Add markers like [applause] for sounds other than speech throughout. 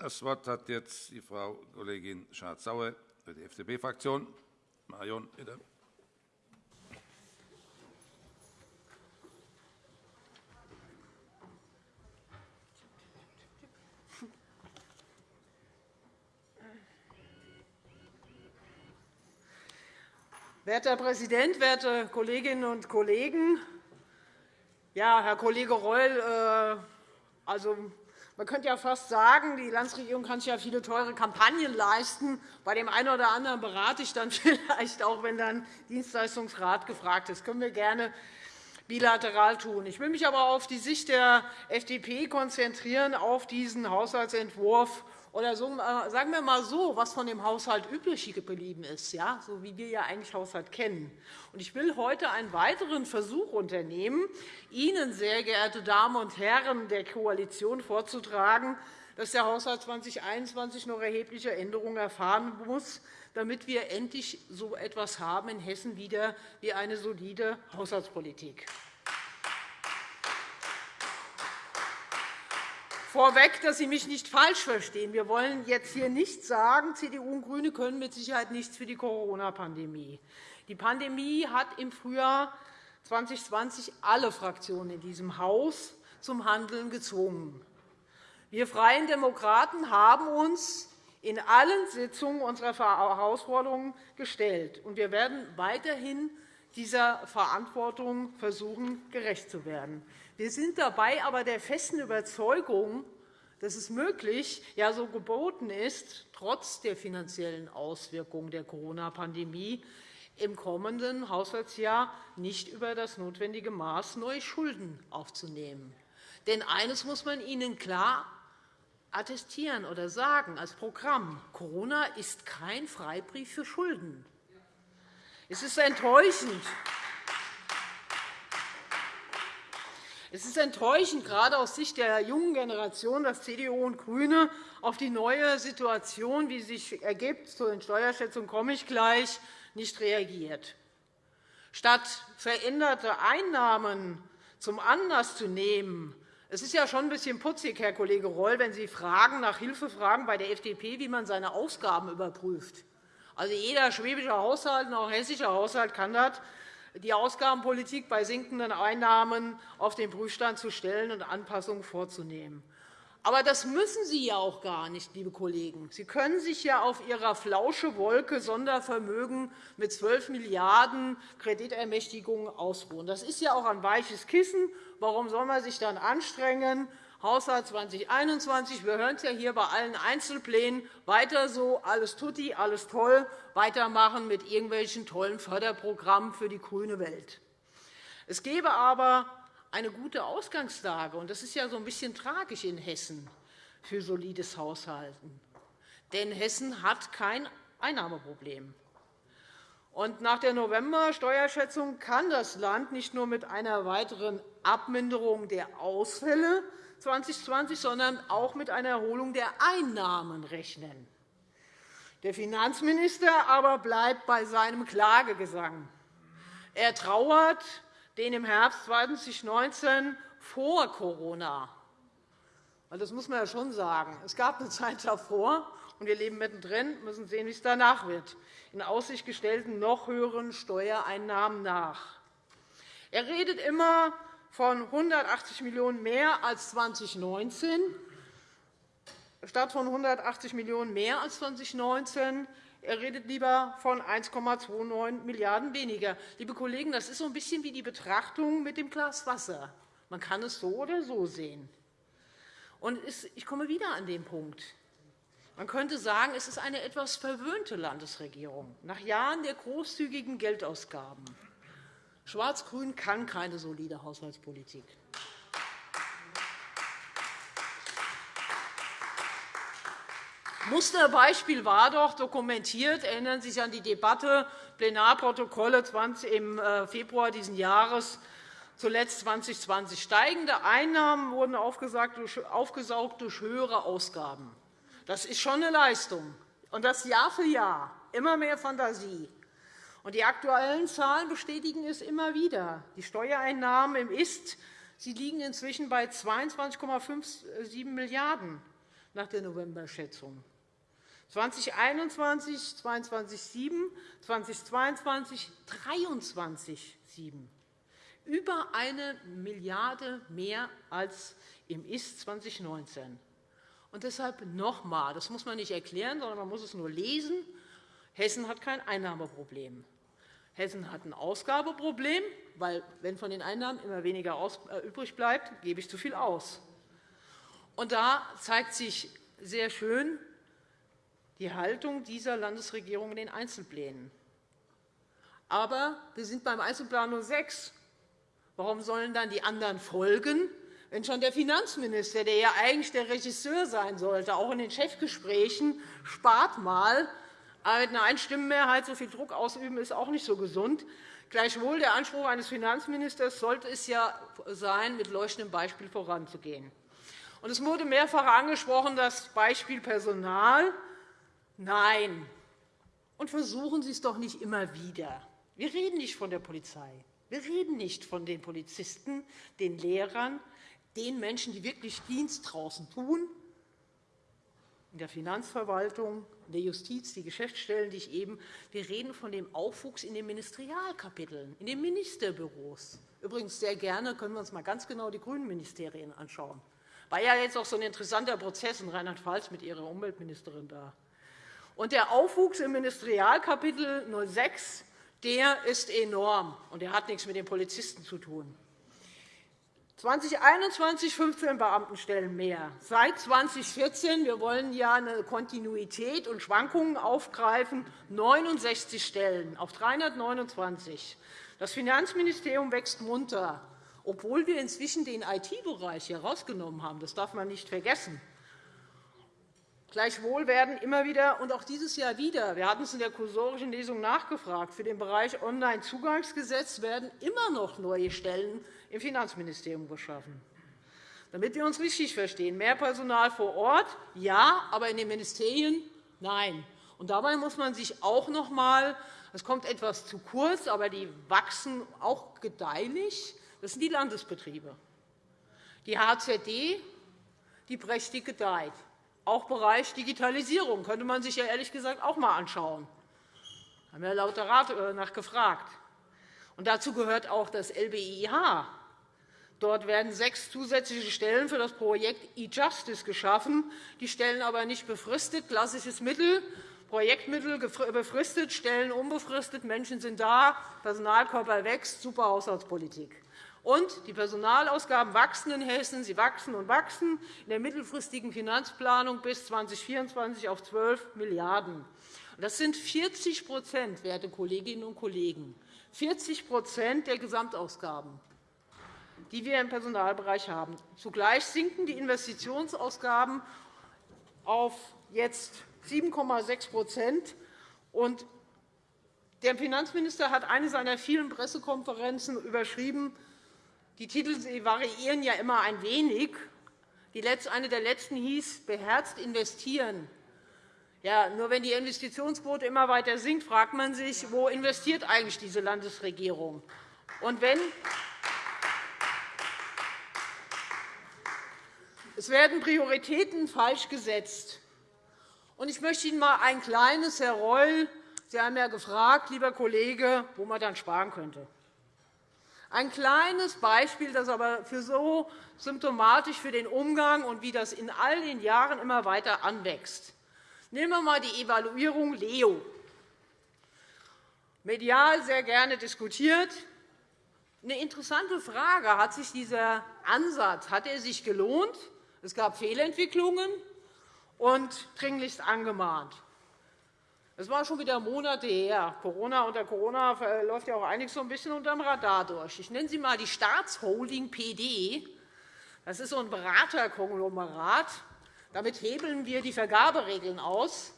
Das Wort hat jetzt die Frau Kollegin Schardt-Sauer für die FDP-Fraktion. Marion, bitte. Werter Herr Präsident, werte Kolleginnen und Kollegen! Ja, Herr Kollege Reul, äh, also, man könnte ja fast sagen, die Landesregierung kann sich ja viele teure Kampagnen leisten. Bei dem einen oder anderen berate ich dann [laughs] vielleicht auch, wenn dann Dienstleistungsrat gefragt ist. Das können wir gerne bilateral tun. Ich will mich aber auf die Sicht der FDP konzentrieren, auf diesen Haushaltsentwurf oder so, äh, sagen wir mal so, was von dem Haushalt übrig geblieben ist, ja, so wie wir ja eigentlich Haushalt kennen. Ich will heute einen weiteren Versuch unternehmen, Ihnen, sehr geehrte Damen und Herren der Koalition, vorzutragen, dass der Haushalt 2021 noch erhebliche Änderungen erfahren muss, damit wir endlich so etwas haben in Hessen wieder wie eine solide Haushaltspolitik. Vorweg, dass Sie mich nicht falsch verstehen. Wir wollen jetzt hier nicht sagen, CDU und GRÜNE können mit Sicherheit nichts für die Corona-Pandemie. Die Pandemie hat im Frühjahr 2020 alle Fraktionen in diesem Haus zum Handeln gezwungen. Wir Freien Demokraten haben uns in allen Sitzungen unserer Herausforderungen gestellt. und Wir werden weiterhin dieser Verantwortung versuchen, gerecht zu werden. Wir sind dabei aber der festen Überzeugung, dass es möglich, ja so geboten ist, trotz der finanziellen Auswirkungen der Corona-Pandemie im kommenden Haushaltsjahr nicht über das notwendige Maß neue Schulden aufzunehmen. Denn eines muss man Ihnen klar attestieren oder sagen als Programm. Corona ist kein Freibrief für Schulden. Es ist enttäuschend, Es ist enttäuschend, gerade aus Sicht der jungen Generation, dass CDU und GRÜNE auf die neue Situation, wie sie sich ergibt, zu den Steuerschätzungen komme ich gleich, nicht reagiert. Statt veränderte Einnahmen zum Anlass zu nehmen, es ist ja schon ein bisschen putzig, Herr Kollege Reul, wenn Sie fragen, nach Hilfe fragen bei der FDP, wie man seine Ausgaben überprüft. Also jeder schwäbische Haushalt und auch hessische Haushalt kann das die Ausgabenpolitik bei sinkenden Einnahmen auf den Prüfstand zu stellen und Anpassungen vorzunehmen. Aber das müssen Sie ja auch gar nicht, liebe Kollegen. Sie können sich ja auf Ihrer Flauschewolke Sondervermögen mit 12 Milliarden € Kreditermächtigungen ausruhen. Das ist ja auch ein weiches Kissen. Warum soll man sich dann anstrengen, Haushalt 2021. Wir hören es ja hier bei allen Einzelplänen. Weiter so, alles tutti, alles toll, weitermachen mit irgendwelchen tollen Förderprogrammen für die grüne Welt. Es gäbe aber eine gute Ausgangslage, und das ist ja so ein bisschen tragisch in Hessen für solides Haushalten. Denn Hessen hat kein Einnahmeproblem. Und nach der November-Steuerschätzung kann das Land nicht nur mit einer weiteren Abminderung der Ausfälle 2020, sondern auch mit einer Erholung der Einnahmen rechnen. Der Finanzminister aber bleibt bei seinem Klagegesang. Er trauert den im Herbst 2019 vor Corona. Das muss man ja schon sagen. Es gab eine Zeit davor, und wir leben mittendrin, müssen sehen, wie es danach wird, in Aussicht gestellten noch höheren Steuereinnahmen nach. Er redet immer von 180 Millionen € mehr als 2019 statt von 180 Millionen € mehr als 2019. Er redet lieber von 1,29 Milliarden € weniger. Liebe Kollegen, das ist so ein bisschen wie die Betrachtung mit dem Glas Wasser. Man kann es so oder so sehen. Ich komme wieder an den Punkt. Man könnte sagen, es ist eine etwas verwöhnte Landesregierung nach Jahren der großzügigen Geldausgaben. Schwarz-Grün kann keine solide Haushaltspolitik. Musterbeispiel war doch dokumentiert, erinnern Sie sich an die Debatte, Plenarprotokolle im äh, Februar dieses Jahres, zuletzt 2020. Steigende Einnahmen wurden aufgesaugt durch höhere Ausgaben. Das ist schon eine Leistung, und das Jahr für Jahr, immer mehr Fantasie. Und die aktuellen Zahlen bestätigen es immer wieder. Die Steuereinnahmen im Ist sie liegen inzwischen bei 22,57 Milliarden €. nach der Novemberschätzung. 2021 22,7, 2022 23,7. Über eine Milliarde mehr als im Ist 2019. Und deshalb noch einmal, das muss man nicht erklären, sondern man muss es nur lesen, Hessen hat kein Einnahmeproblem. Hessen hat ein Ausgabeproblem, weil, wenn von den Einnahmen immer weniger äh, übrig bleibt, gebe ich zu viel aus. Und da zeigt sich sehr schön die Haltung dieser Landesregierung in den Einzelplänen. Aber wir sind beim Einzelplan nur sechs. Warum sollen dann die anderen folgen, wenn schon der Finanzminister, der ja eigentlich der Regisseur sein sollte, auch in den Chefgesprächen, spart mal, mit einer Einstimmenmehrheit so viel Druck ausüben, ist auch nicht so gesund. Gleichwohl der Anspruch eines Finanzministers sollte es ja sein, mit leuchtendem Beispiel voranzugehen. Es wurde mehrfach angesprochen, das Beispiel Personal. Nein. Und versuchen Sie es doch nicht immer wieder. Wir reden nicht von der Polizei. Wir reden nicht von den Polizisten, den Lehrern, den Menschen, die wirklich Dienst draußen tun, in der Finanzverwaltung, in der Justiz, die Geschäftsstellen, die ich eben. Wir reden von dem Aufwuchs in den Ministerialkapiteln, in den Ministerbüros. Übrigens sehr gerne können wir uns mal ganz genau die grünen Ministerien anschauen. War ja jetzt auch so ein interessanter Prozess in Rheinland-Pfalz mit Ihrer Umweltministerin da. Und der Aufwuchs im Ministerialkapitel 06 der ist enorm, und der hat nichts mit den Polizisten zu tun. 2021 15 Beamtenstellen mehr. Seit 2014 wir wollen ja eine Kontinuität und Schwankungen aufgreifen 69 Stellen auf 329. Das Finanzministerium wächst munter, obwohl wir inzwischen den IT-Bereich herausgenommen haben. Das darf man nicht vergessen. Gleichwohl werden immer wieder, und auch dieses Jahr wieder, wir hatten es in der kursorischen Lesung nachgefragt, für den Bereich Onlinezugangsgesetz werden immer noch neue Stellen im Finanzministerium geschaffen. Damit wir uns richtig verstehen, mehr Personal vor Ort, ja, aber in den Ministerien nein. Und dabei muss man sich auch noch einmal, es kommt etwas zu kurz, aber die wachsen auch gedeihlich, das sind die Landesbetriebe. Die HZD die prächtig gedeiht. Auch Bereich Digitalisierung könnte man sich ja ehrlich gesagt auch einmal anschauen. Da haben wir lauter Rat äh, nachgefragt. Und dazu gehört auch das LBIH. Dort werden sechs zusätzliche Stellen für das Projekt e-Justice geschaffen. Die Stellen aber nicht befristet, klassisches Mittel, Projektmittel befristet, Stellen unbefristet, Menschen sind da, Personalkörper wächst, super Haushaltspolitik. Und die Personalausgaben wachsen in Hessen. Sie wachsen und wachsen in der mittelfristigen Finanzplanung bis 2024 auf 12 Milliarden €. Das sind 40% werte Kolleginnen und Kollegen, 40% der Gesamtausgaben, die wir im Personalbereich haben. Zugleich sinken die Investitionsausgaben auf jetzt 7,6% Der Finanzminister hat eine seiner vielen Pressekonferenzen überschrieben die Titel variieren ja immer ein wenig. Eine der letzten hieß Beherzt investieren. Ja, nur wenn die Investitionsquote immer weiter sinkt, fragt man sich, wo investiert eigentlich diese Landesregierung? Und wenn es werden Prioritäten falsch gesetzt. Ich möchte Ihnen einmal ein kleines, Herr Reul, Sie haben ja gefragt, lieber Kollege, wo man dann sparen könnte. Ein kleines Beispiel, das aber für so symptomatisch für den Umgang und wie das in all den Jahren immer weiter anwächst. Nehmen wir einmal die Evaluierung LEO. Medial sehr gerne diskutiert. Eine interessante Frage. Hat sich dieser Ansatz hat er sich gelohnt? Es gab Fehlentwicklungen und dringlichst angemahnt. Das war schon wieder Monate her. Corona, unter Corona läuft ja auch einiges so ein bisschen unter dem Radar durch. Ich nenne sie einmal die Staatsholding PD. Das ist so ein Beraterkonglomerat. Damit hebeln wir die Vergaberegeln aus.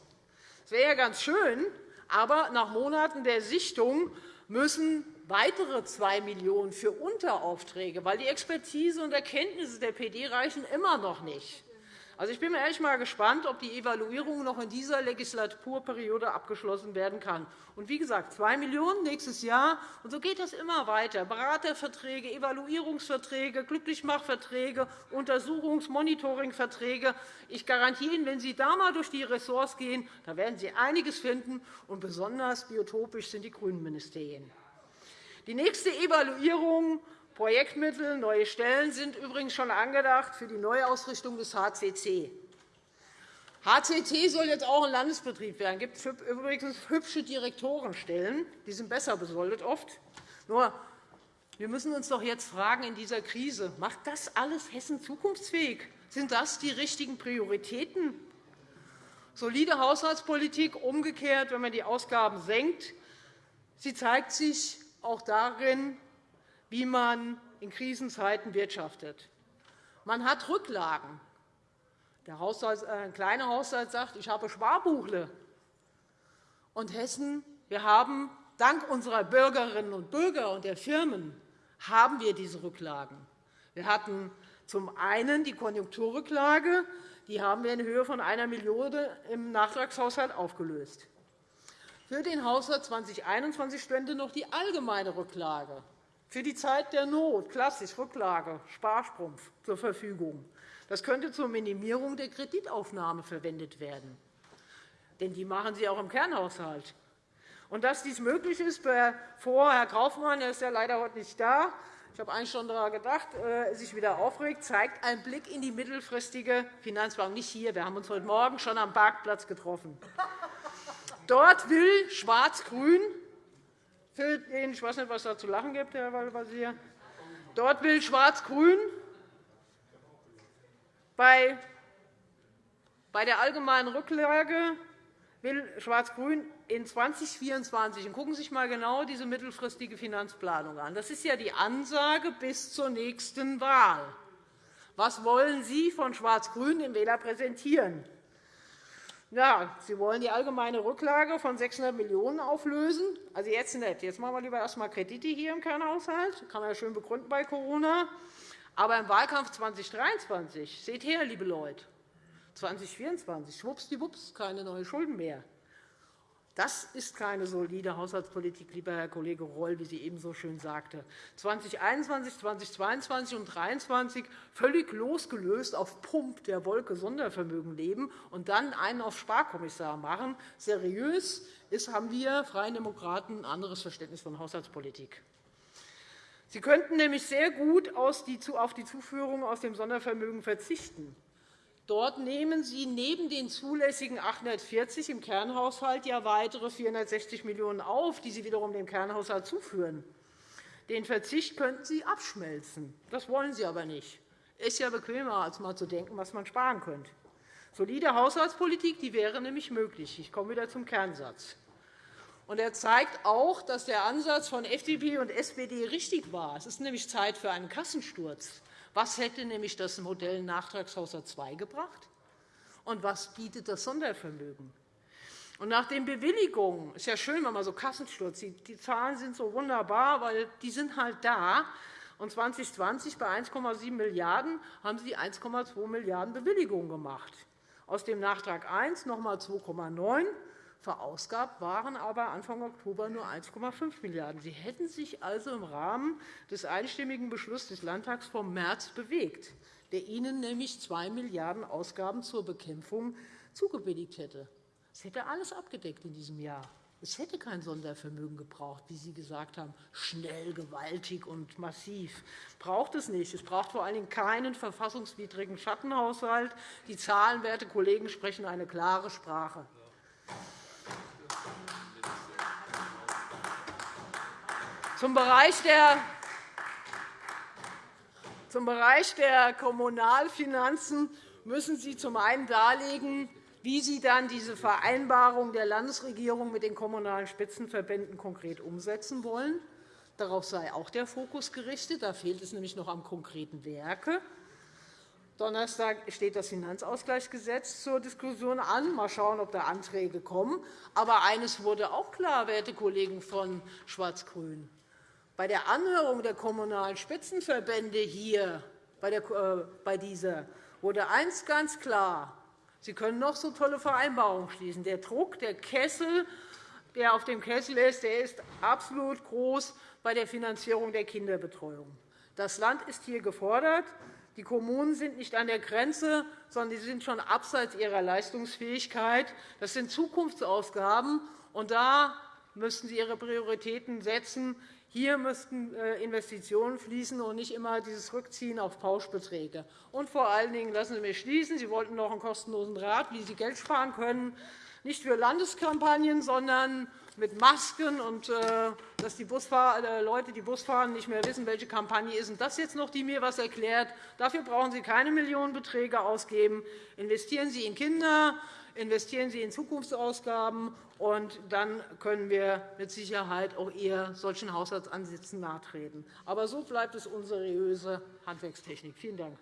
Das wäre ja ganz schön, aber nach Monaten der Sichtung müssen weitere 2 Millionen € für Unteraufträge, weil die Expertise und Erkenntnisse der PD reichen immer noch nicht. Also, ich bin ehrlich mal gespannt, ob die Evaluierung noch in dieser Legislaturperiode abgeschlossen werden kann. Und wie gesagt, 2 Millionen € nächstes Jahr. Und so geht das immer weiter. Beraterverträge, Evaluierungsverträge, Glücklichmachverträge, Untersuchungs-, Monitoringverträge. Ich garantiere Ihnen, wenn Sie da einmal durch die Ressorts gehen, da werden Sie einiges finden. Und besonders biotopisch sind die grünen Ministerien. Die nächste Evaluierung Projektmittel, neue Stellen sind übrigens schon angedacht für die Neuausrichtung des HCC. HCT soll jetzt auch ein Landesbetrieb werden. Es gibt übrigens hübsche Direktorenstellen. Die sind besser besoldet oft. Nur, wir müssen uns doch jetzt fragen in dieser Krise, macht das alles Hessen zukunftsfähig? Sind das die richtigen Prioritäten? Solide Haushaltspolitik umgekehrt, wenn man die Ausgaben senkt, sie zeigt sich auch darin, wie man in Krisenzeiten wirtschaftet. Man hat Rücklagen. Der Haushalt, äh, ein kleiner Haushalt sagt, ich habe Sparbuchle. Und Hessen, wir haben dank unserer Bürgerinnen und Bürger und der Firmen haben wir diese Rücklagen. Wir hatten zum einen die Konjunkturrücklage, die haben wir in Höhe von 1 Milliarde im Nachtragshaushalt aufgelöst. Für den Haushalt 2021 stände noch die allgemeine Rücklage für die Zeit der Not, klassisch Rücklage, Sparstrumpf, zur Verfügung. Das könnte zur Minimierung der Kreditaufnahme verwendet werden. Denn die machen Sie auch im Kernhaushalt. Und dass dies möglich ist, bevor Herr Kaufmann, er ist ja leider heute nicht da, ich habe eigentlich schon daran gedacht, äh, sich wieder aufregt, zeigt ein Blick in die mittelfristige Finanzplanung. Nicht hier, wir haben uns heute Morgen schon am Parkplatz getroffen. Dort will Schwarz-Grün für den, ich weiß nicht, was da zu lachen gibt, Herr Waldwasier. Dort will Schwarz-Grün bei der allgemeinen Rücklage will Schwarz-Grün in 2024 und gucken Sie sich einmal genau diese mittelfristige Finanzplanung an. Das ist ja die Ansage bis zur nächsten Wahl. Was wollen Sie von Schwarz-Grün dem Wähler präsentieren? Ja, Sie wollen die allgemeine Rücklage von 600 Millionen € auflösen. Also jetzt nicht. Jetzt machen wir lieber erst einmal Kredite hier im Kernhaushalt. Das kann man ja schön begründen bei Corona. Aber im Wahlkampf 2023, seht her, liebe Leute, 2024, schwuppsdiwupps, keine neuen Schulden mehr. Das ist keine solide Haushaltspolitik, lieber Herr Kollege Reul, wie Sie eben so schön sagte. 2021, 2022 und 2023 völlig losgelöst auf Pump der Wolke Sondervermögen leben und dann einen auf Sparkommissar machen. Seriös ist, haben wir Freien Demokraten ein anderes Verständnis von Haushaltspolitik. Sie könnten nämlich sehr gut auf die Zuführung aus dem Sondervermögen verzichten. Dort nehmen Sie neben den zulässigen 840 im Kernhaushalt ja weitere 460 Millionen € auf, die Sie wiederum dem Kernhaushalt zuführen. Den Verzicht könnten Sie abschmelzen. Das wollen Sie aber nicht. Es ist ja bequemer, als einmal zu denken, was man sparen könnte. Solide Haushaltspolitik die wäre nämlich möglich. Ich komme wieder zum Kernsatz. Und er zeigt auch, dass der Ansatz von FDP und SPD richtig war. Es ist nämlich Zeit für einen Kassensturz. Was hätte nämlich das Modell Nachtragshaushalt II gebracht? Und was bietet das Sondervermögen? Und nach den Bewilligungen ist ja schön, wenn man so Kassensturz sieht. Die Zahlen sind so wunderbar, weil die sind halt da. Und 2020 bei 1,7 Milliarden € haben Sie 1,2 Milliarden € Bewilligungen gemacht. Aus dem Nachtrag I noch einmal 2,9 Verausgabt waren aber Anfang Oktober nur 1,5 Milliarden €. Sie hätten sich also im Rahmen des einstimmigen Beschlusses des Landtags vom März bewegt, der Ihnen nämlich 2 Milliarden € Ausgaben zur Bekämpfung zugebilligt hätte. Das hätte alles abgedeckt in diesem Jahr. Es hätte kein Sondervermögen gebraucht, wie Sie gesagt haben, schnell, gewaltig und massiv. Braucht es nicht. Es braucht vor allen Dingen keinen verfassungswidrigen Schattenhaushalt. Die Zahlen, werte Kollegen, sprechen eine klare Sprache. Zum Bereich der zum Bereich der Kommunalfinanzen müssen Sie zum einen darlegen, wie Sie dann diese Vereinbarung der Landesregierung mit den Kommunalen Spitzenverbänden konkret umsetzen wollen. Darauf sei auch der Fokus gerichtet. Da fehlt es nämlich noch am konkreten Werke. Donnerstag steht das Finanzausgleichsgesetz zur Diskussion an. Mal schauen, ob da Anträge kommen. Aber eines wurde auch klar, werte Kollegen von Schwarz-Grün. Bei der Anhörung der Kommunalen Spitzenverbände hier bei, dieser wurde eins ganz klar. Sie können noch so tolle Vereinbarungen schließen. Der Druck, der Kessel, der auf dem Kessel ist, der ist absolut groß bei der Finanzierung der Kinderbetreuung. Das Land ist hier gefordert. Die Kommunen sind nicht an der Grenze, sondern sie sind schon abseits ihrer Leistungsfähigkeit. Das sind Zukunftsausgaben, und da müssten Sie Ihre Prioritäten setzen. Hier müssten äh, Investitionen fließen und nicht immer dieses Rückziehen auf Pauschbeträge. Und vor allen Dingen lassen Sie mich schließen. Sie wollten noch einen kostenlosen Rat, wie Sie Geld sparen können, nicht für Landeskampagnen, sondern mit Masken und äh, dass die äh, Leute, die Bus fahren, nicht mehr wissen, welche Kampagne ist. Und das jetzt noch, die mir etwas erklärt. Dafür brauchen Sie keine Millionenbeträge ausgeben. Investieren Sie in Kinder, investieren Sie in Zukunftsausgaben, und dann können wir mit Sicherheit auch eher solchen Haushaltsansätzen nahtreten. Aber so bleibt es unseriöse Handwerkstechnik. Vielen Dank.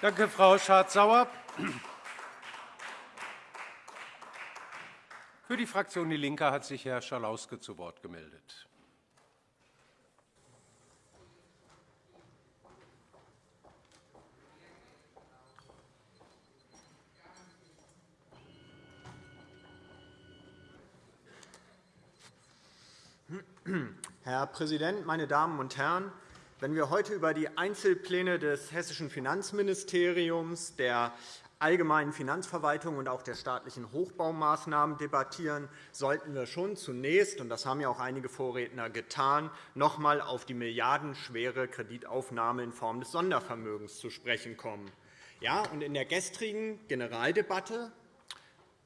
Danke, Frau Schardt-Sauer. Für die Fraktion DIE LINKE hat sich Herr Schalauske zu Wort gemeldet. Herr Präsident, meine Damen und Herren! Wenn wir heute über die Einzelpläne des Hessischen Finanzministeriums, der allgemeinen Finanzverwaltung und auch der staatlichen Hochbaumaßnahmen debattieren, sollten wir schon zunächst, und das haben ja auch einige Vorredner getan, noch einmal auf die milliardenschwere Kreditaufnahme in Form des Sondervermögens zu sprechen kommen. Ja, und in der gestrigen Generaldebatte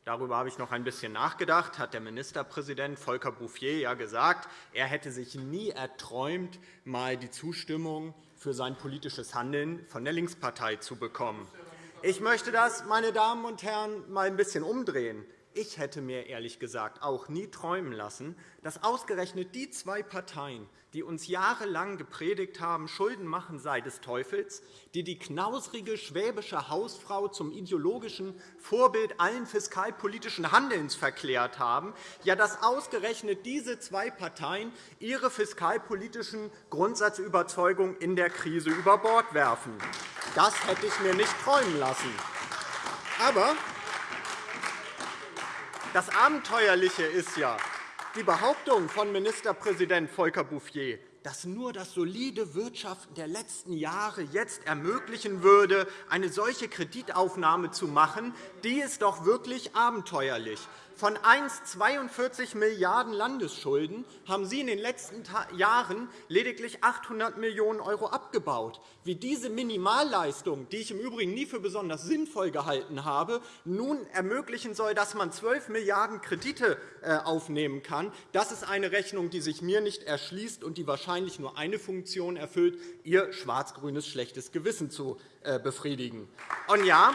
Darüber habe ich noch ein bisschen nachgedacht. Hat der Ministerpräsident Volker Bouffier ja gesagt, er hätte sich nie erträumt, mal die Zustimmung für sein politisches Handeln von der Linkspartei zu bekommen. Ich möchte das, meine Damen und Herren, mal ein bisschen umdrehen. Ich hätte mir ehrlich gesagt auch nie träumen lassen, dass ausgerechnet die zwei Parteien, die uns jahrelang gepredigt haben, Schulden machen sei des Teufels, die die knausrige schwäbische Hausfrau zum ideologischen Vorbild allen fiskalpolitischen Handelns verklärt haben, ja, dass ausgerechnet diese zwei Parteien ihre fiskalpolitischen Grundsatzüberzeugungen in der Krise über Bord werfen. Das hätte ich mir nicht träumen lassen. Aber das Abenteuerliche ist ja, die Behauptung von Ministerpräsident Volker Bouffier, dass nur das solide Wirtschaften der letzten Jahre jetzt ermöglichen würde, eine solche Kreditaufnahme zu machen, die ist doch wirklich abenteuerlich. Von 1,42 Milliarden € Landesschulden haben Sie in den letzten Jahren lediglich 800 Millionen € abgebaut. Wie diese Minimalleistung, die ich im Übrigen nie für besonders sinnvoll gehalten habe, nun ermöglichen soll, dass man 12 Milliarden € Kredite äh, aufnehmen kann, das ist eine Rechnung, die sich mir nicht erschließt und die wahrscheinlich nur eine Funktion erfüllt, Ihr schwarz-grünes schlechtes Gewissen zu äh, befriedigen. Und ja,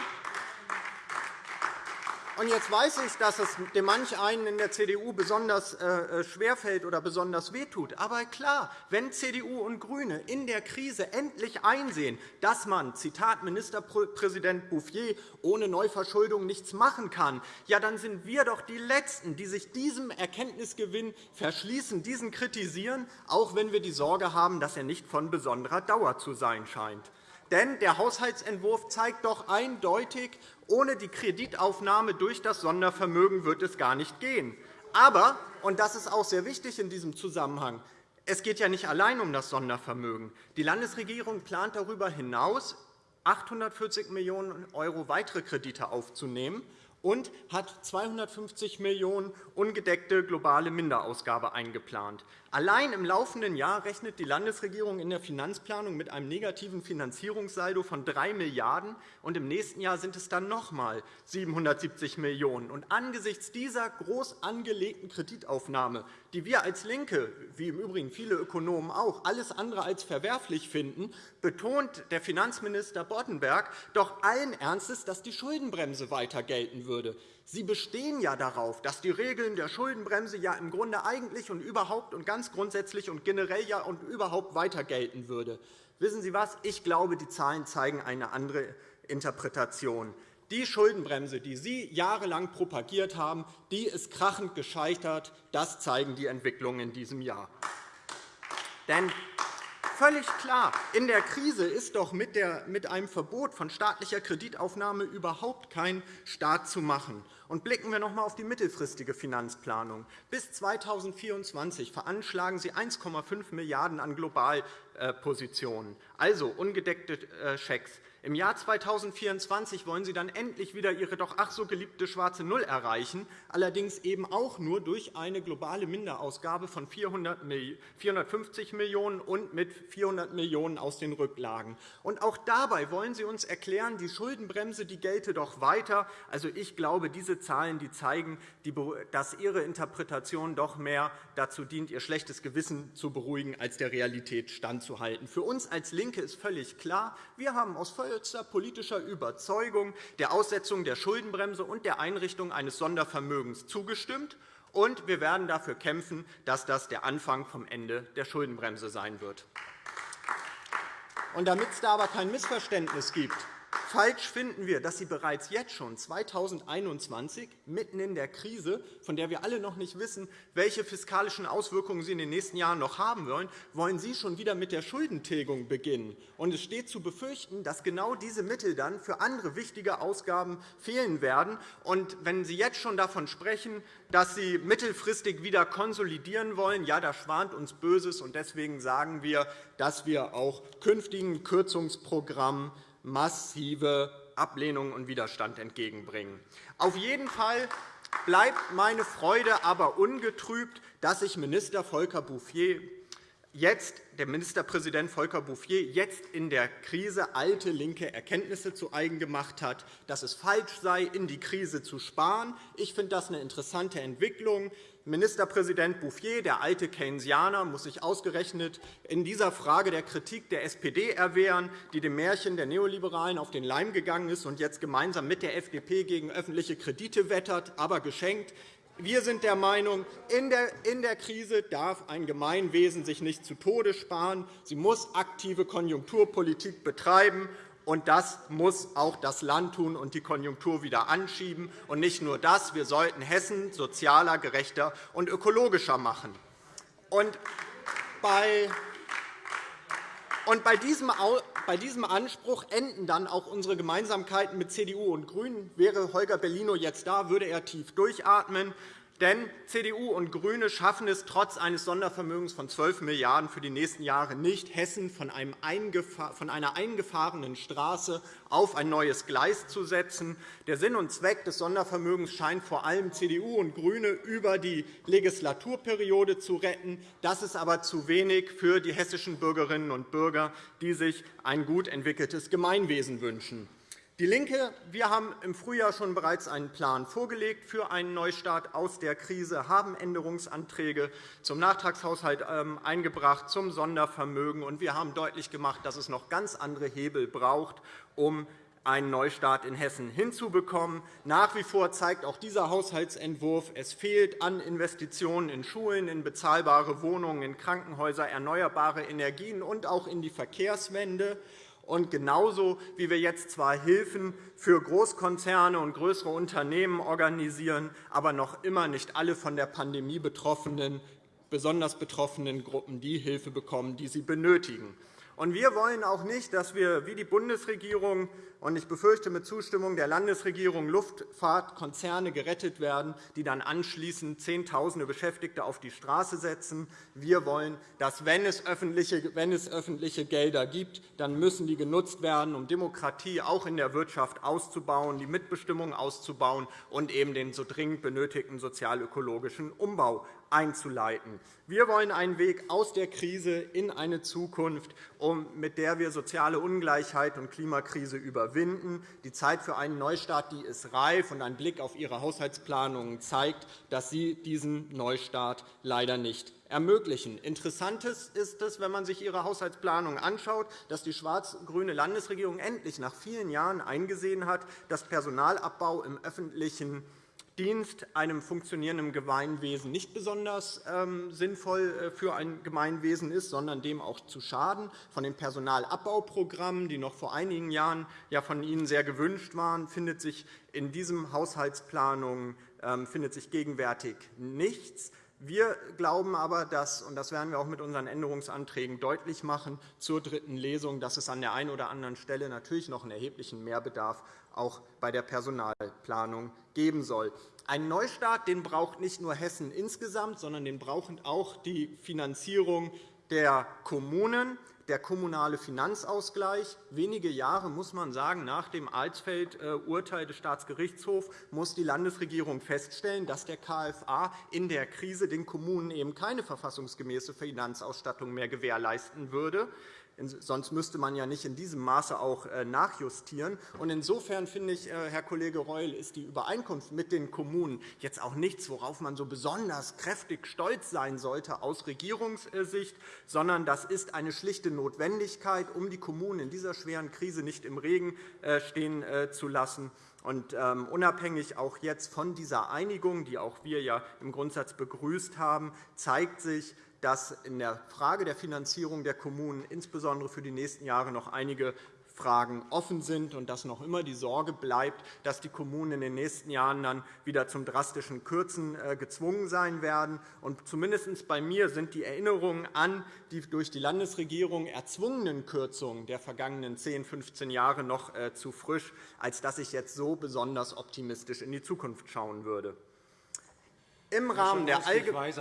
und jetzt weiß ich, dass es dem manch einen in der CDU besonders äh, äh, schwerfällt oder besonders wehtut. Aber klar, wenn CDU und GRÜNE in der Krise endlich einsehen, dass man, Zitat Ministerpräsident Bouffier, ohne Neuverschuldung nichts machen kann, ja, dann sind wir doch die Letzten, die sich diesem Erkenntnisgewinn verschließen, diesen kritisieren, auch wenn wir die Sorge haben, dass er nicht von besonderer Dauer zu sein scheint. Denn der Haushaltsentwurf zeigt doch eindeutig, ohne die Kreditaufnahme durch das Sondervermögen wird es gar nicht gehen. Aber, und das ist auch sehr wichtig in diesem Zusammenhang, es geht ja nicht allein um das Sondervermögen. Die Landesregierung plant darüber hinaus, 840 Millionen € weitere Kredite aufzunehmen und hat 250 Millionen € ungedeckte globale Minderausgabe eingeplant. Allein im laufenden Jahr rechnet die Landesregierung in der Finanzplanung mit einem negativen Finanzierungssaldo von 3 Milliarden €, und im nächsten Jahr sind es dann noch einmal 770 Millionen €. Angesichts dieser groß angelegten Kreditaufnahme, die wir als LINKE, wie im Übrigen viele Ökonomen auch, alles andere als verwerflich finden, betont der Finanzminister Boddenberg doch allen Ernstes, dass die Schuldenbremse weiter gelten würde. Sie bestehen ja darauf, dass die Regeln der Schuldenbremse ja im Grunde eigentlich und überhaupt und ganz grundsätzlich und generell ja und überhaupt weiter gelten würde. Wissen Sie was? Ich glaube, die Zahlen zeigen eine andere Interpretation. Die Schuldenbremse, die Sie jahrelang propagiert haben, die ist krachend gescheitert. Das zeigen die Entwicklungen in diesem Jahr. Denn Völlig klar. In der Krise ist doch mit, einem Verbot von staatlicher Kreditaufnahme überhaupt kein Staat zu machen. Und blicken wir noch einmal auf die mittelfristige Finanzplanung. Bis 2024 veranschlagen Sie 1,5 Milliarden € an Globalpositionen, also ungedeckte äh, Schecks. Im Jahr 2024 wollen Sie dann endlich wieder Ihre doch ach so geliebte schwarze Null erreichen, allerdings eben auch nur durch eine globale Minderausgabe von 450 Millionen € und mit 400 Millionen € aus den Rücklagen. Und auch dabei wollen Sie uns erklären, die Schuldenbremse die gelte doch weiter. Also, ich glaube, diese Zahlen die zeigen, dass Ihre Interpretation doch mehr dazu dient, Ihr schlechtes Gewissen zu beruhigen, als der Realität standzuhalten. Für uns als LINKE ist völlig klar, wir haben aus vollster politischer Überzeugung der Aussetzung der Schuldenbremse und der Einrichtung eines Sondervermögens zugestimmt. Und wir werden dafür kämpfen, dass das der Anfang vom Ende der Schuldenbremse sein wird. damit es da aber kein Missverständnis gibt, Falsch finden wir, dass Sie bereits jetzt schon 2021, mitten in der Krise, von der wir alle noch nicht wissen, welche fiskalischen Auswirkungen sie in den nächsten Jahren noch haben wollen, wollen Sie schon wieder mit der Schuldentilgung beginnen. Und es steht zu befürchten, dass genau diese Mittel dann für andere wichtige Ausgaben fehlen werden. Und wenn Sie jetzt schon davon sprechen, dass Sie mittelfristig wieder konsolidieren wollen, ja, da schwant uns Böses. Und deswegen sagen wir, dass wir auch künftigen Kürzungsprogrammen massive Ablehnung und Widerstand entgegenbringen. Auf jeden Fall bleibt meine Freude aber ungetrübt, dass sich Minister Volker Bouffier jetzt, der Ministerpräsident Volker Bouffier jetzt in der Krise alte linke Erkenntnisse zu eigen gemacht hat, dass es falsch sei, in die Krise zu sparen. Ich finde das eine interessante Entwicklung. Ministerpräsident Bouffier, der alte Keynesianer, muss sich ausgerechnet in dieser Frage der Kritik der SPD erwehren, die dem Märchen der Neoliberalen auf den Leim gegangen ist und jetzt gemeinsam mit der FDP gegen öffentliche Kredite wettert, aber geschenkt. Wir sind der Meinung, in der Krise darf ein Gemeinwesen sich nicht zu Tode sparen. Sie muss aktive Konjunkturpolitik betreiben. Und das muss auch das Land tun und die Konjunktur wieder anschieben. Und nicht nur das, wir sollten Hessen sozialer, gerechter und ökologischer machen. Und bei und bei diesem Anspruch enden dann auch unsere Gemeinsamkeiten mit CDU und GRÜNEN. Wäre Holger Bellino jetzt da, würde er tief durchatmen. Denn CDU und GRÜNE schaffen es trotz eines Sondervermögens von 12 Milliarden € für die nächsten Jahre nicht, Hessen von einer eingefahrenen Straße auf ein neues Gleis zu setzen. Der Sinn und Zweck des Sondervermögens scheint vor allem CDU und GRÜNE über die Legislaturperiode zu retten. Das ist aber zu wenig für die hessischen Bürgerinnen und Bürger, die sich ein gut entwickeltes Gemeinwesen wünschen. Die LINKE wir haben im Frühjahr schon bereits einen Plan vorgelegt für einen Neustart aus der Krise, haben Änderungsanträge zum Nachtragshaushalt ähm, eingebracht, zum Sondervermögen. Und wir haben deutlich gemacht, dass es noch ganz andere Hebel braucht, um einen Neustart in Hessen hinzubekommen. Nach wie vor zeigt auch dieser Haushaltsentwurf, es fehlt an Investitionen in Schulen, in bezahlbare Wohnungen, in Krankenhäuser, erneuerbare Energien und auch in die Verkehrswende. Und genauso wie wir jetzt zwar Hilfen für Großkonzerne und größere Unternehmen organisieren, aber noch immer nicht alle von der Pandemie betroffenen, besonders betroffenen Gruppen die Hilfe bekommen, die sie benötigen. Und wir wollen auch nicht, dass wir wie die Bundesregierung und ich befürchte mit Zustimmung der Landesregierung Luftfahrtkonzerne gerettet werden, die dann anschließend Zehntausende Beschäftigte auf die Straße setzen. Wir wollen, dass, wenn es öffentliche, wenn es öffentliche Gelder gibt, dann müssen die genutzt werden, um Demokratie auch in der Wirtschaft auszubauen, die Mitbestimmung auszubauen und eben den so dringend benötigten sozialökologischen Umbau einzuleiten. Wir wollen einen Weg aus der Krise in eine Zukunft, mit der wir soziale Ungleichheit und Klimakrise überwinden. Die Zeit für einen Neustart die ist reif, und ein Blick auf Ihre Haushaltsplanungen zeigt, dass Sie diesen Neustart leider nicht ermöglichen. Interessant ist es, wenn man sich Ihre Haushaltsplanung anschaut, dass die schwarz-grüne Landesregierung endlich nach vielen Jahren eingesehen hat, dass Personalabbau im öffentlichen Dienst einem funktionierenden Gemeinwesen nicht besonders ähm, sinnvoll äh, für ein Gemeinwesen ist, sondern dem auch zu schaden. Von den Personalabbauprogrammen, die noch vor einigen Jahren ja von Ihnen sehr gewünscht waren, findet sich in diesem Haushaltsplanung ähm, findet sich gegenwärtig nichts. Wir glauben aber, dass, und das werden wir auch mit unseren Änderungsanträgen deutlich machen, zur dritten Lesung, dass es an der einen oder anderen Stelle natürlich noch einen erheblichen Mehrbedarf auch bei der Personalplanung geben soll. Ein Neustart den braucht nicht nur Hessen insgesamt, sondern den brauchen auch die Finanzierung der Kommunen, der kommunale Finanzausgleich. Wenige Jahre, muss man sagen, nach dem Alsfeld-Urteil des Staatsgerichtshofs muss die Landesregierung feststellen, dass der KFA in der Krise den Kommunen eben keine verfassungsgemäße Finanzausstattung mehr gewährleisten würde. Sonst müsste man ja nicht in diesem Maße auch äh, nachjustieren. Insofern finde ich, äh, Herr Kollege Reul, ist die Übereinkunft mit den Kommunen jetzt auch nichts, worauf man so besonders kräftig stolz sein sollte aus Regierungssicht, sondern das ist eine schlichte Notwendigkeit, um die Kommunen in dieser schweren Krise nicht im Regen äh, stehen zu lassen. Und ähm, unabhängig auch jetzt von dieser Einigung, die auch wir ja im Grundsatz begrüßt haben, zeigt sich, dass in der Frage der Finanzierung der Kommunen insbesondere für die nächsten Jahre noch einige Fragen offen sind und dass noch immer die Sorge bleibt, dass die Kommunen in den nächsten Jahren dann wieder zum drastischen Kürzen äh, gezwungen sein werden. Und zumindest bei mir sind die Erinnerungen an die durch die Landesregierung erzwungenen Kürzungen der vergangenen 10, 15 Jahre noch äh, zu frisch, als dass ich jetzt so besonders optimistisch in die Zukunft schauen würde. Im Rahmen der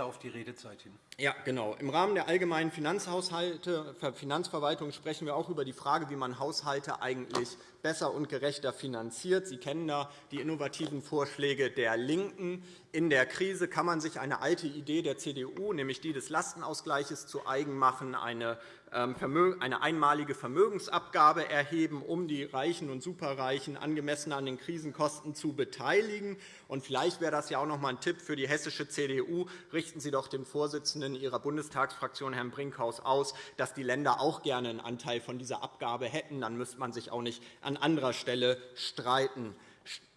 auf die Redezeit hin. Ja, genau. Im Rahmen der allgemeinen Finanzhaushalte, Finanzverwaltung sprechen wir auch über die Frage, wie man Haushalte eigentlich besser und gerechter finanziert. Sie kennen da die innovativen Vorschläge der LINKEN. In der Krise kann man sich eine alte Idee der CDU, nämlich die des Lastenausgleichs, zu eigen machen, eine eine einmalige Vermögensabgabe erheben, um die Reichen und Superreichen angemessen an den Krisenkosten zu beteiligen. Vielleicht wäre das auch noch einmal ein Tipp für die hessische CDU. Richten Sie doch dem Vorsitzenden Ihrer Bundestagsfraktion, Herrn Brinkhaus, aus, dass die Länder auch gerne einen Anteil von dieser Abgabe hätten. Dann müsste man sich auch nicht an anderer Stelle streiten.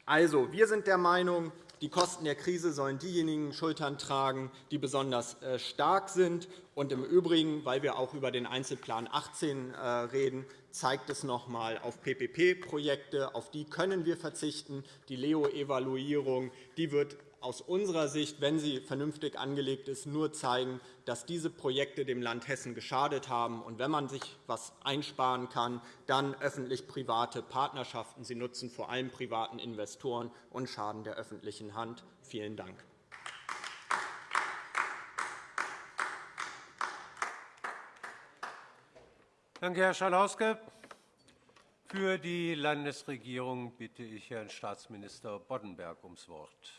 Also, wir sind der Meinung, die Kosten der Krise sollen diejenigen Schultern tragen, die besonders äh, stark sind. Und Im Übrigen, weil wir auch über den Einzelplan 18 äh, reden, zeigt es noch einmal auf PPP-Projekte. Auf die können wir verzichten. Die Leo-Evaluierung wird aus unserer Sicht, wenn sie vernünftig angelegt ist, nur zeigen, dass diese Projekte dem Land Hessen geschadet haben. Und wenn man sich etwas einsparen kann, dann öffentlich-private Partnerschaften. Sie nutzen vor allem privaten Investoren und schaden der öffentlichen Hand. Vielen Dank. Danke, Herr Schalauske. Für die Landesregierung bitte ich Herrn Staatsminister Boddenberg ums Wort.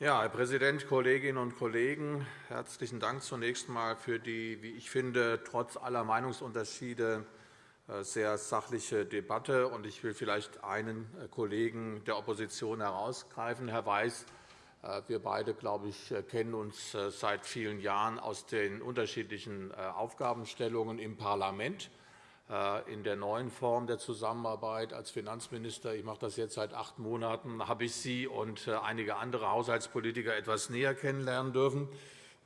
Ja, Herr Präsident, Kolleginnen und Kollegen! Herzlichen Dank zunächst einmal für die, wie ich finde, trotz aller Meinungsunterschiede äh, sehr sachliche Debatte. Ich will vielleicht einen äh, Kollegen der Opposition herausgreifen. Herr Weiß, äh, wir beide, glaube ich, kennen uns seit vielen Jahren aus den unterschiedlichen Aufgabenstellungen im Parlament. Äh, in der neuen Form der Zusammenarbeit als Finanzminister, ich mache das jetzt seit acht Monaten, habe ich Sie und äh, einige andere Haushaltspolitiker etwas näher kennenlernen dürfen.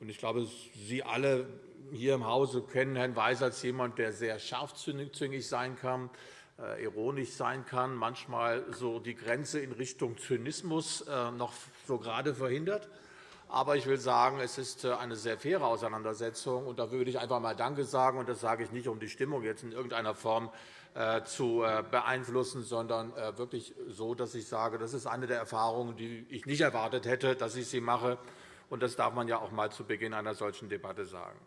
Ich glaube, Sie alle hier im Hause kennen Herrn Weiß als jemand, der sehr scharfzüngig sein kann, äh, ironisch sein kann, manchmal so die Grenze in Richtung Zynismus noch so gerade verhindert. Aber ich will sagen, es ist äh, eine sehr faire Auseinandersetzung. Und da würde ich einfach einmal Danke sagen. Und das sage ich nicht, um die Stimmung jetzt in irgendeiner Form äh, zu äh, beeinflussen, sondern wirklich so, dass ich sage, das ist eine der Erfahrungen, die ich nicht erwartet hätte, dass ich sie mache. Und das darf man ja auch einmal zu Beginn einer solchen Debatte sagen.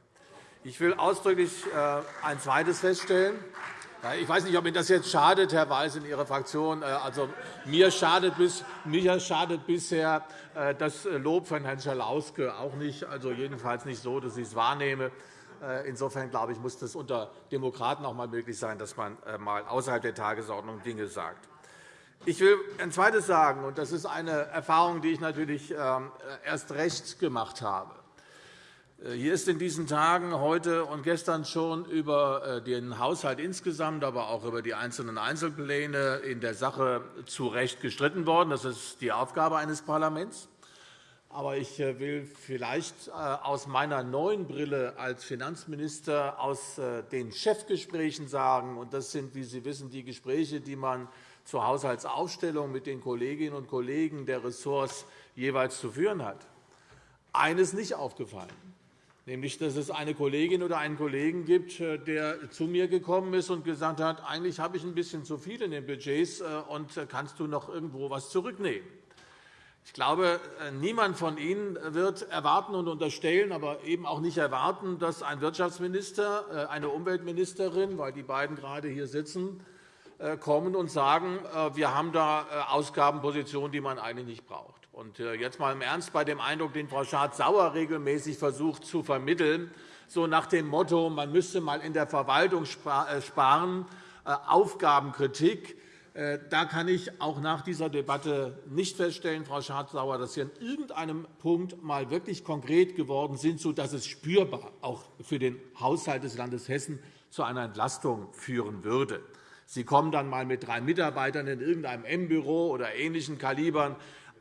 Ich will ausdrücklich ein zweites feststellen. Ich weiß nicht, ob Ihnen das jetzt schadet, Herr Weiß, in Ihrer Fraktion. Äh, also, mir, schadet bis, mir schadet bisher äh, das Lob von Herrn Schalauske auch nicht, also jedenfalls nicht so, dass ich es wahrnehme. Äh, insofern glaube ich, muss das unter Demokraten auch einmal möglich sein, dass man einmal außerhalb der Tagesordnung Dinge sagt. Ich will ein Zweites sagen, und das ist eine Erfahrung, die ich natürlich ähm, erst recht gemacht habe. Äh, hier ist in diesen Tagen heute und gestern schon über äh, den Haushalt insgesamt, aber auch über die einzelnen Einzelpläne in der Sache zu Recht gestritten worden. Das ist die Aufgabe eines Parlaments. Aber ich äh, will vielleicht aus meiner neuen Brille als Finanzminister aus den Chefgesprächen sagen, und das sind, wie Sie wissen, die Gespräche, die man zur Haushaltsaufstellung mit den Kolleginnen und Kollegen der Ressorts jeweils zu führen hat, eines nicht aufgefallen, nämlich dass es eine Kollegin oder einen Kollegen gibt, der zu mir gekommen ist und gesagt hat, eigentlich habe ich ein bisschen zu viel in den Budgets, und kannst du noch irgendwo etwas zurücknehmen? Ich glaube, äh, niemand von Ihnen wird erwarten und unterstellen, aber eben auch nicht erwarten, dass ein Wirtschaftsminister, äh, eine Umweltministerin, weil die beiden gerade hier sitzen, äh, kommen und sagen, wir haben da Ausgabenpositionen, die man eigentlich nicht braucht. Und jetzt einmal im Ernst bei dem Eindruck, den Frau Schardt-Sauer regelmäßig versucht zu vermitteln, so nach dem Motto, man müsste einmal in der Verwaltung sparen, Aufgabenkritik. Äh, da kann ich auch nach dieser Debatte nicht feststellen, Frau Schardt-Sauer, dass Sie an irgendeinem Punkt einmal wirklich konkret geworden sind, sodass es spürbar auch für den Haushalt des Landes Hessen zu einer Entlastung führen würde. Sie kommen dann einmal mit drei Mitarbeitern in irgendeinem M-Büro oder ähnlichen Kalibern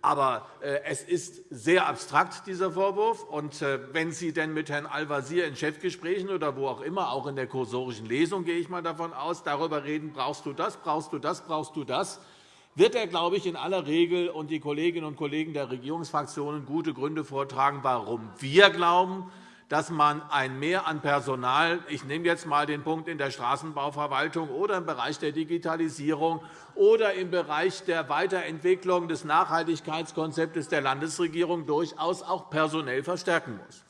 aber äh, es ist sehr abstrakt, dieser Vorwurf. Und äh, wenn Sie denn mit Herrn Al-Wazir in Chefgesprächen oder wo auch immer, auch in der kursorischen Lesung, gehe ich mal davon aus, darüber reden, brauchst du das, brauchst du das, brauchst du das, wird er, glaube ich, in aller Regel und die Kolleginnen und Kollegen der Regierungsfraktionen gute Gründe vortragen, warum wir glauben, dass man ein Mehr an Personal – ich nehme jetzt einmal den Punkt in der Straßenbauverwaltung oder im Bereich der Digitalisierung oder im Bereich der Weiterentwicklung des Nachhaltigkeitskonzeptes der Landesregierung – durchaus auch personell verstärken muss.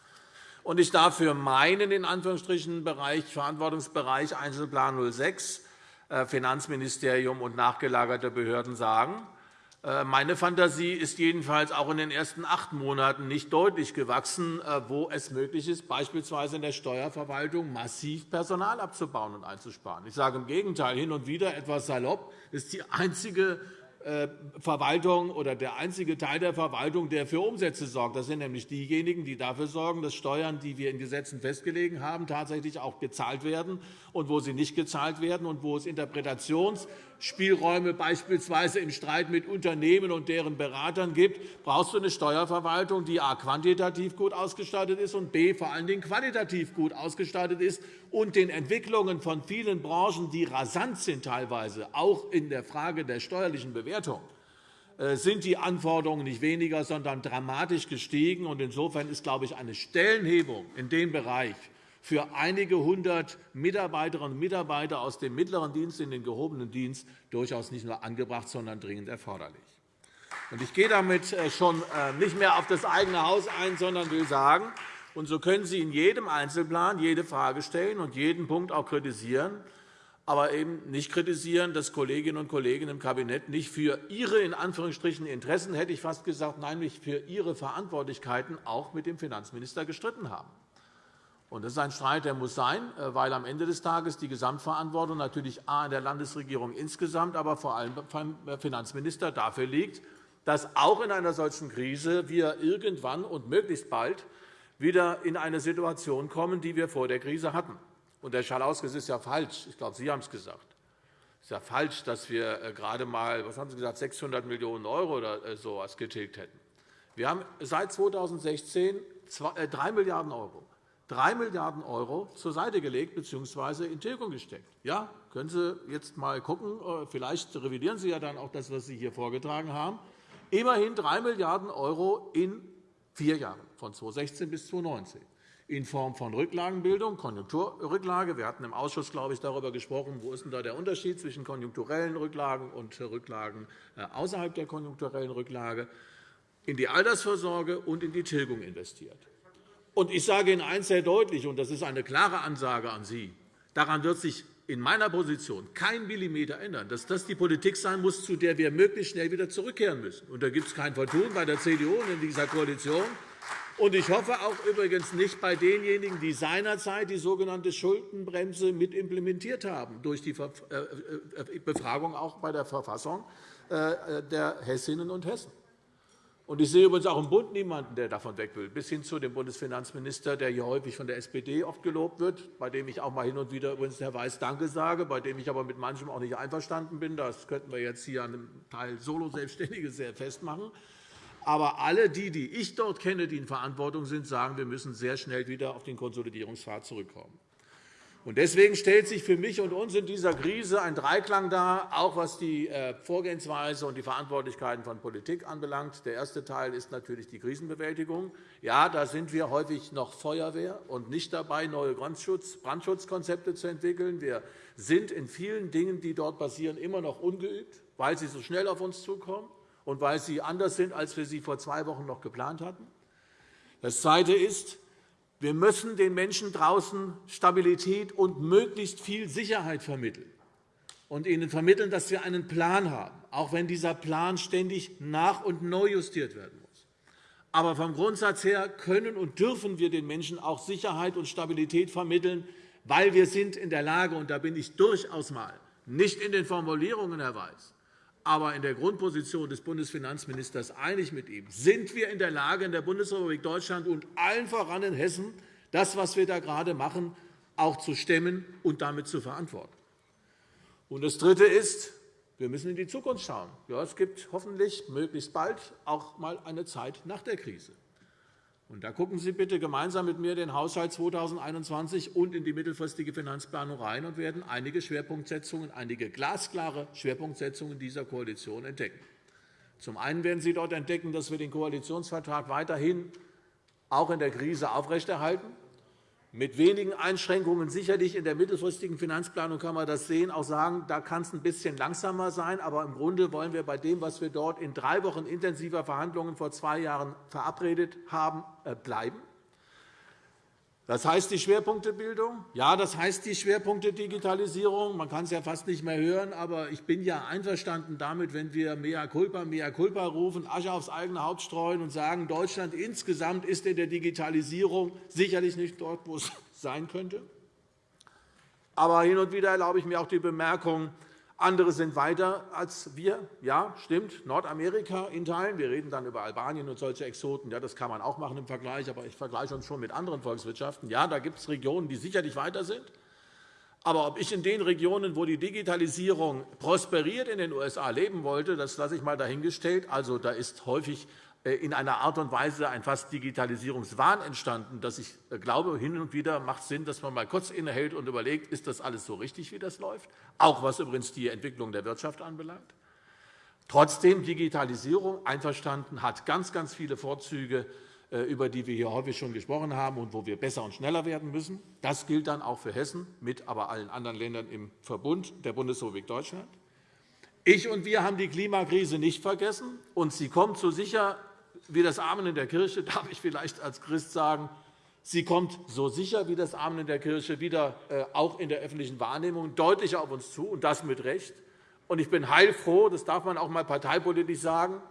Ich darf für meinen in Anführungsstrichen Bereich, Verantwortungsbereich Einzelplan 06 äh, Finanzministerium und nachgelagerte Behörden sagen, meine Fantasie ist jedenfalls auch in den ersten acht Monaten nicht deutlich gewachsen, äh, wo es möglich ist, beispielsweise in der Steuerverwaltung massiv Personal abzubauen und einzusparen. Ich sage im Gegenteil, hin und wieder etwas salopp, ist die einzige äh, Verwaltung oder der einzige Teil der Verwaltung, der für Umsätze sorgt. Das sind nämlich diejenigen, die dafür sorgen, dass Steuern, die wir in Gesetzen festgelegt haben, tatsächlich auch gezahlt werden und wo sie nicht gezahlt werden und wo es Interpretationsspielräume beispielsweise im Streit mit Unternehmen und deren Beratern gibt, brauchst du eine Steuerverwaltung, die a. quantitativ gut ausgestattet ist und b. vor allen Dingen qualitativ gut ausgestattet ist und den Entwicklungen von vielen Branchen, die rasant sind teilweise, auch in der Frage der steuerlichen Bewertung, äh, sind die Anforderungen nicht weniger, sondern dramatisch gestiegen. Insofern ist, glaube ich, eine Stellenhebung in dem Bereich für einige hundert Mitarbeiterinnen und Mitarbeiter aus dem mittleren Dienst in den gehobenen Dienst durchaus nicht nur angebracht, sondern dringend erforderlich. Ich gehe damit äh, schon äh, nicht mehr auf das eigene Haus ein, sondern will sagen, und so können Sie in jedem Einzelplan jede Frage stellen und jeden Punkt auch kritisieren, aber eben nicht kritisieren, dass Kolleginnen und Kollegen im Kabinett nicht für ihre in Anführungsstrichen Interessen, hätte ich fast gesagt, nein, nicht für ihre Verantwortlichkeiten auch mit dem Finanzminister gestritten haben. Das ist ein Streit, der muss sein, äh, weil am Ende des Tages die Gesamtverantwortung natürlich A in der Landesregierung insgesamt, aber vor allem beim Finanzminister dafür liegt, dass auch in einer solchen Krise wir irgendwann und möglichst bald wieder in eine Situation kommen, die wir vor der Krise hatten. Und der Schalausges ist ja falsch. Ich glaube, Sie haben es gesagt. Es ist ja falsch, dass wir äh, gerade einmal was haben Sie gesagt, 600 Millionen € oder äh, so etwas getilgt hätten. Wir haben seit 2016 3 Milliarden €. 3 Milliarden € zur Seite gelegt bzw. in Tilgung gesteckt. Ja, können Sie jetzt einmal schauen. Äh, vielleicht revidieren Sie ja dann auch das, was Sie hier vorgetragen haben. Immerhin 3 Milliarden € in vier Jahren, von 2016 bis 2019 in Form von Rücklagenbildung, Konjunkturrücklage. Wir hatten im Ausschuss, glaube ich, darüber gesprochen, wo ist denn da der Unterschied zwischen konjunkturellen Rücklagen und Rücklagen äh, außerhalb der konjunkturellen Rücklage, in die Altersvorsorge und in die Tilgung investiert. Und ich sage Ihnen eines sehr deutlich, und das ist eine klare Ansage an Sie. Daran wird sich in meiner Position kein Millimeter ändern, dass das die Politik sein muss, zu der wir möglichst schnell wieder zurückkehren müssen. Und da gibt es kein Vertun bei der CDU und in dieser Koalition. Und ich hoffe auch übrigens nicht bei denjenigen, die seinerzeit die sogenannte Schuldenbremse mit implementiert haben, durch die äh, äh, Befragung auch bei der Verfassung äh, der Hessinnen und Hessen. Und ich sehe übrigens auch im Bund niemanden, der davon weg will, bis hin zu dem Bundesfinanzminister, der hier häufig von der SPD oft gelobt wird, bei dem ich auch mal hin und wieder übrigens Herr Weiß Danke sage, bei dem ich aber mit manchem auch nicht einverstanden bin. Das könnten wir jetzt hier an einem Teil Solo-Selbstständige sehr festmachen. Aber alle die, die ich dort kenne, die in Verantwortung sind, sagen, wir müssen sehr schnell wieder auf den Konsolidierungspfad zurückkommen. Deswegen stellt sich für mich und uns in dieser Krise ein Dreiklang dar, auch was die äh, Vorgehensweise und die Verantwortlichkeiten von Politik anbelangt. Der erste Teil ist natürlich die Krisenbewältigung. Ja, da sind wir häufig noch Feuerwehr und nicht dabei, neue Brandschutzkonzepte zu entwickeln. Wir sind in vielen Dingen, die dort passieren, immer noch ungeübt, weil sie so schnell auf uns zukommen und weil sie anders sind, als wir sie vor zwei Wochen noch geplant hatten. Das Zweite ist, wir müssen den Menschen draußen Stabilität und möglichst viel Sicherheit vermitteln und ihnen vermitteln, dass wir einen Plan haben, auch wenn dieser Plan ständig nach- und neu justiert werden muss. Aber vom Grundsatz her können und dürfen wir den Menschen auch Sicherheit und Stabilität vermitteln, weil wir sind in der Lage, und da bin ich durchaus mal nicht in den Formulierungen, Herr Weiß, aber in der Grundposition des Bundesfinanzministers einig mit ihm, sind wir in der Lage, in der Bundesrepublik Deutschland und allen voran in Hessen, das, was wir da gerade machen, auch zu stemmen und damit zu verantworten. Und das Dritte ist, wir müssen in die Zukunft schauen. Ja, es gibt hoffentlich möglichst bald auch einmal eine Zeit nach der Krise. Und da gucken Sie bitte gemeinsam mit mir den Haushalt 2021 und in die mittelfristige Finanzplanung rein und werden einige Schwerpunktsetzungen, einige glasklare Schwerpunktsetzungen dieser Koalition entdecken. Zum einen werden Sie dort entdecken, dass wir den Koalitionsvertrag weiterhin auch in der Krise aufrechterhalten mit wenigen Einschränkungen sicherlich in der mittelfristigen Finanzplanung kann man das sehen, auch sagen, da kann es ein bisschen langsamer sein. Aber im Grunde wollen wir bei dem, was wir dort in drei Wochen intensiver Verhandlungen vor zwei Jahren verabredet haben, äh, bleiben. Das heißt die Schwerpunktebildung. Ja, das heißt die Schwerpunkte Digitalisierung. Man kann es ja fast nicht mehr hören, aber ich bin ja einverstanden damit, wenn wir mehr culpa, mehr culpa rufen, Asche aufs eigene Haupt streuen und sagen, Deutschland insgesamt ist in der Digitalisierung sicherlich nicht dort, wo es [laughs] sein könnte. Aber hin und wieder erlaube ich mir auch die Bemerkung, andere sind weiter als wir. Ja, stimmt. Nordamerika in Teilen. Wir reden dann über Albanien und solche Exoten. Ja, das kann man auch machen im Vergleich. Aber ich vergleiche uns schon mit anderen Volkswirtschaften. Ja, da gibt es Regionen, die sicherlich weiter sind. Aber ob ich in den Regionen, wo die Digitalisierung prosperiert in den USA leben wollte, das lasse ich einmal dahingestellt. Also, da ist häufig in einer Art und Weise ein fast Digitalisierungswahn entstanden, dass ich äh, glaube, hin und wieder macht es Sinn, dass man mal kurz innehält und überlegt, ist das alles so richtig, wie das läuft, auch was übrigens die Entwicklung der Wirtschaft anbelangt. Trotzdem, Digitalisierung einverstanden hat ganz, ganz viele Vorzüge, äh, über die wir hier häufig schon gesprochen haben und wo wir besser und schneller werden müssen. Das gilt dann auch für Hessen, mit aber allen anderen Ländern im Verbund der Bundesrepublik Deutschland. Ich und wir haben die Klimakrise nicht vergessen, und sie kommt so sicher wie das Amen in der Kirche, [laughs] darf ich vielleicht als Christ sagen, sie kommt so sicher wie das Amen in der Kirche wieder äh, auch in der öffentlichen Wahrnehmung deutlicher auf uns zu, und das mit Recht. Ich bin heilfroh, das darf man auch einmal parteipolitisch sagen,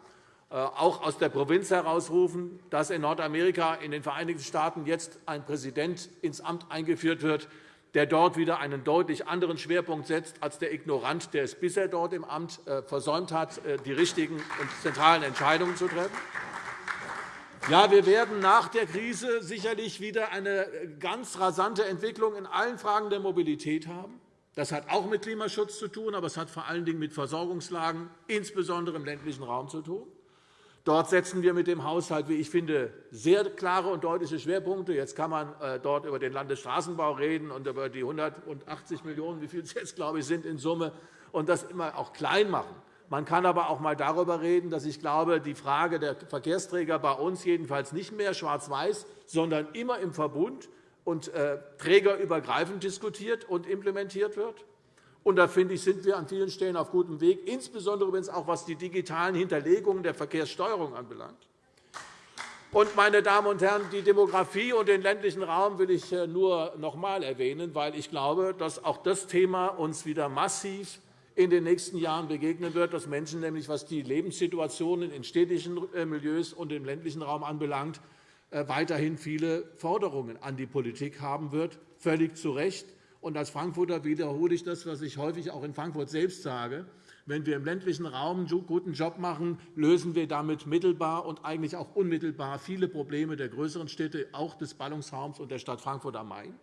äh, auch aus der Provinz herausrufen, dass in Nordamerika, in den Vereinigten Staaten jetzt ein Präsident ins Amt eingeführt wird, der dort wieder einen deutlich anderen Schwerpunkt setzt als der Ignorant, der es bisher dort im Amt äh, versäumt hat, die richtigen und zentralen Entscheidungen zu treffen. Ja, wir werden nach der Krise sicherlich wieder eine ganz rasante Entwicklung in allen Fragen der Mobilität haben. Das hat auch mit Klimaschutz zu tun, aber es hat vor allen Dingen mit Versorgungslagen, insbesondere im ländlichen Raum, zu tun. Dort setzen wir mit dem Haushalt, wie ich finde, sehr klare und deutliche Schwerpunkte. Jetzt kann man äh, dort über den Landesstraßenbau reden und über die 180 Millionen €, wie viel es jetzt, glaube ich, sind in Summe, und das immer auch klein machen. Man kann aber auch einmal darüber reden, dass ich glaube, die Frage der Verkehrsträger bei uns jedenfalls nicht mehr schwarz-weiß, sondern immer im Verbund und äh, trägerübergreifend diskutiert und implementiert wird. Und da finde ich, sind wir an vielen Stellen auf gutem Weg, insbesondere übrigens auch was die digitalen Hinterlegungen der Verkehrssteuerung anbelangt. Und, meine Damen und Herren, die Demografie und den ländlichen Raum will ich äh, nur noch einmal erwähnen, weil ich glaube, dass auch das Thema uns wieder massiv in den nächsten Jahren begegnen wird, dass Menschen nämlich, was die Lebenssituationen in städtischen äh, Milieus und im ländlichen Raum anbelangt, äh, weiterhin viele Forderungen an die Politik haben wird, völlig zu Recht. Und als Frankfurter wiederhole ich das, was ich häufig auch in Frankfurt selbst sage. Wenn wir im ländlichen Raum einen guten Job machen, lösen wir damit mittelbar und eigentlich auch unmittelbar viele Probleme der größeren Städte, auch des Ballungsraums und der Stadt Frankfurt am Main.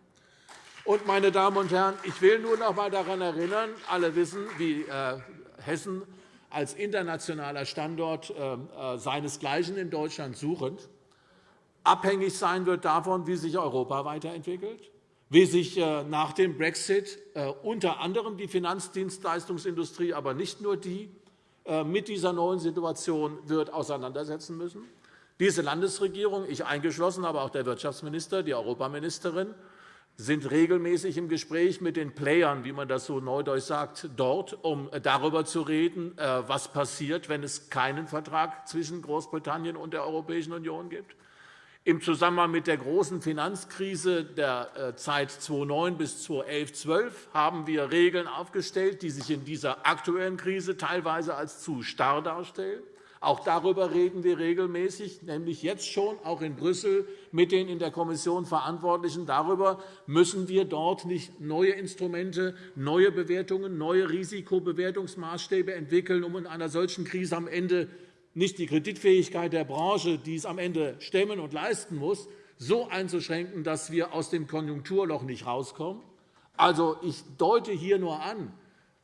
Und, meine Damen und Herren, ich will nur noch einmal daran erinnern, alle wissen, wie äh, Hessen als internationaler Standort seinesgleichen in Deutschland suchend, abhängig sein wird davon, wie sich Europa weiterentwickelt, wie sich nach dem Brexit unter anderem die Finanzdienstleistungsindustrie, aber nicht nur die, mit dieser neuen Situation wird auseinandersetzen müssen. Diese Landesregierung, ich eingeschlossen, aber auch der Wirtschaftsminister, die Europaministerin, sind regelmäßig im Gespräch mit den Playern, wie man das so neudeutsch sagt, dort, um darüber zu reden, was passiert, wenn es keinen Vertrag zwischen Großbritannien und der Europäischen Union gibt. Im Zusammenhang mit der großen Finanzkrise der äh, Zeit 2009 bis 2011 12 haben wir Regeln aufgestellt, die sich in dieser aktuellen Krise teilweise als zu starr darstellen. Auch darüber reden wir regelmäßig, nämlich jetzt schon, auch in Brüssel, mit den in der Kommission Verantwortlichen. Darüber müssen wir dort nicht neue Instrumente, neue Bewertungen, neue Risikobewertungsmaßstäbe entwickeln, um in einer solchen Krise am Ende nicht die Kreditfähigkeit der Branche, die es am Ende stemmen und leisten muss, so einzuschränken, dass wir aus dem Konjunkturloch nicht herauskommen. Also, ich deute hier nur an,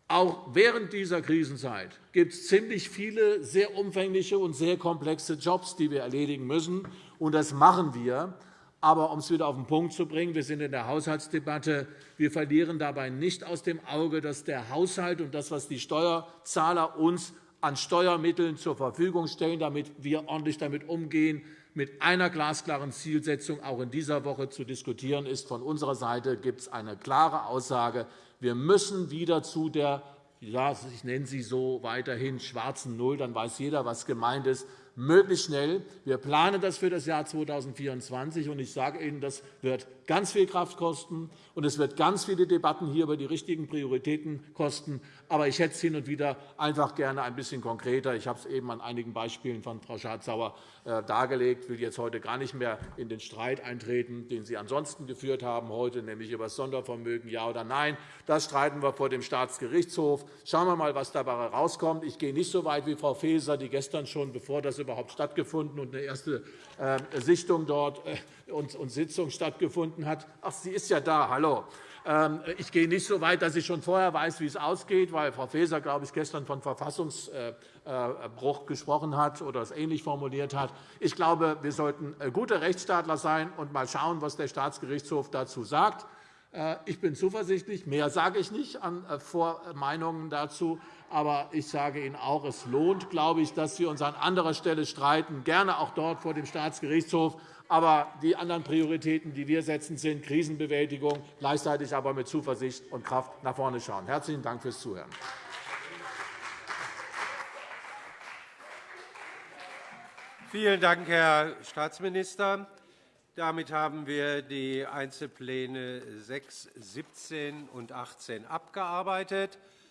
auch während dieser Krisenzeit gibt es ziemlich viele sehr umfängliche und sehr komplexe Jobs, die wir erledigen müssen. Und das machen wir. Aber um es wieder auf den Punkt zu bringen, wir sind in der Haushaltsdebatte. Wir verlieren dabei nicht aus dem Auge, dass der Haushalt und das, was die Steuerzahler uns an Steuermitteln zur Verfügung stellen, damit wir ordentlich damit umgehen, mit einer glasklaren Zielsetzung auch in dieser Woche zu diskutieren ist. Von unserer Seite gibt es eine klare Aussage. Wir müssen wieder zu der ja, ich nenne sie so weiterhin schwarzen Null, dann weiß jeder, was gemeint ist, möglichst schnell. Wir planen das für das Jahr 2024. und Ich sage Ihnen, das wird ganz viel Kraft kosten, und es wird ganz viele Debatten hier über die richtigen Prioritäten kosten. Aber ich hätte es hin und wieder einfach gerne ein bisschen konkreter. Ich habe es eben an einigen Beispielen von Frau Schardt-Sauer äh, dargelegt. Ich will jetzt heute gar nicht mehr in den Streit eintreten, den Sie ansonsten geführt haben heute, nämlich über das Sondervermögen, ja oder nein. Das streiten wir vor dem Staatsgerichtshof. Schauen wir mal, was dabei herauskommt. Ich gehe nicht so weit wie Frau Faeser, die gestern schon, bevor das überhaupt stattgefunden und eine erste äh, Sichtung dort äh, und Sitzung stattgefunden hat. Ach, sie ist ja da. Hallo. Ähm, ich gehe nicht so weit, dass ich schon vorher weiß, wie es ausgeht, weil Frau Faeser, glaube ich, gestern von Verfassungsbruch gesprochen hat oder es ähnlich formuliert hat. Ich glaube, wir sollten gute Rechtsstaatler sein und mal schauen, was der Staatsgerichtshof dazu sagt. Äh, ich bin zuversichtlich. Mehr sage ich nicht an äh, Vormeinungen dazu. Aber ich sage Ihnen auch, es lohnt, glaube ich, dass wir uns an anderer Stelle streiten, gerne auch dort vor dem Staatsgerichtshof. Aber die anderen Prioritäten, die wir setzen, sind Krisenbewältigung, gleichzeitig aber mit Zuversicht und Kraft nach vorne schauen. Herzlichen Dank fürs Zuhören. Vielen Dank, Herr Staatsminister. Damit haben wir die Einzelpläne 6, 17 und 18 abgearbeitet.